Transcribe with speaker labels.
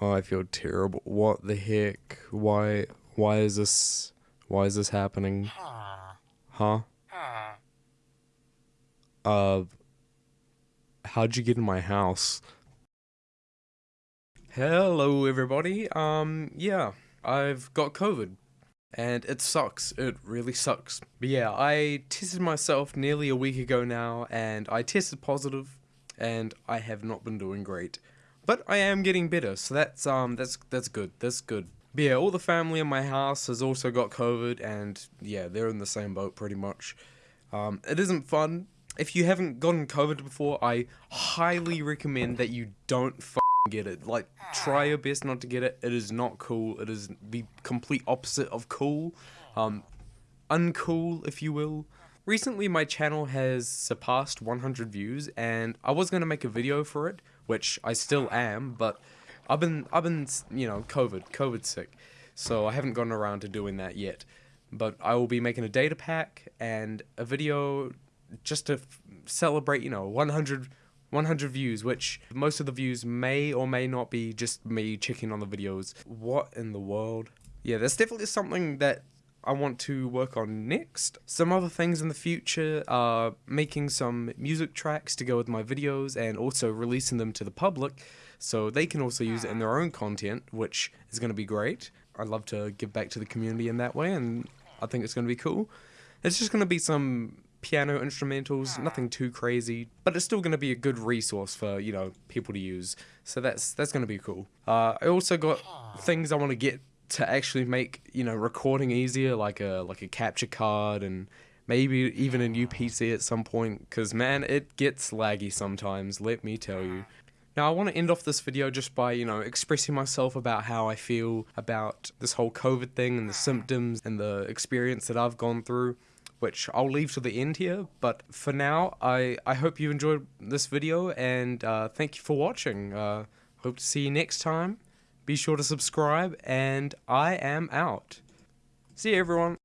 Speaker 1: Oh, I feel terrible. What the heck? Why why is this why is this happening? Huh? Uh how'd you get in my house? Hello everybody. Um yeah, I've got COVID. And it sucks. It really sucks. But yeah, I tested myself nearly a week ago now and I tested positive and I have not been doing great. But I am getting better, so that's um that's that's good. That's good. But yeah, all the family in my house has also got COVID, and yeah, they're in the same boat pretty much. Um, it isn't fun. If you haven't gotten COVID before, I highly recommend that you don't get it. Like, try your best not to get it. It is not cool. It is the complete opposite of cool. Um, uncool, if you will. Recently, my channel has surpassed 100 views, and I was going to make a video for it, which I still am, but I've been, I've been, you know, COVID, COVID sick, so I haven't gotten around to doing that yet. But I will be making a data pack and a video just to celebrate, you know, 100, 100 views, which most of the views may or may not be just me checking on the videos. What in the world? Yeah, that's definitely something that I want to work on next. Some other things in the future are making some music tracks to go with my videos and also releasing them to the public so they can also use it in ah. their own content, which is going to be great. I'd love to give back to the community in that way and I think it's going to be cool. It's just going to be some piano instrumentals, ah. nothing too crazy, but it's still going to be a good resource for, you know, people to use. So that's that's going to be cool. Uh, I also got ah. things I want to get to actually make you know recording easier, like a like a capture card and maybe even a new PC at some point. Cause man, it gets laggy sometimes. Let me tell you. Now I want to end off this video just by, you know, expressing myself about how I feel about this whole COVID thing and the symptoms and the experience that I've gone through, which I'll leave to the end here. But for now, I, I hope you enjoyed this video and uh, thank you for watching. Uh, hope to see you next time. Be sure to subscribe, and I am out. See you, everyone.